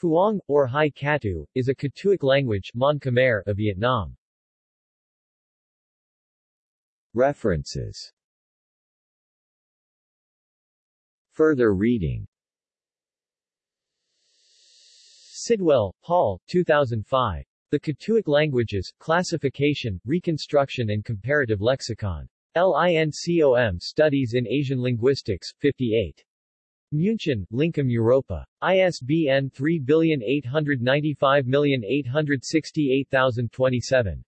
Phuong, or Hai Katu, is a Katuic language Mon Khmer of Vietnam. References Further reading Sidwell, Paul, 2005. The Katuic Languages, Classification, Reconstruction and Comparative Lexicon. LINCOM Studies in Asian Linguistics, 58. München, Lincom Europa. ISBN 3895868027.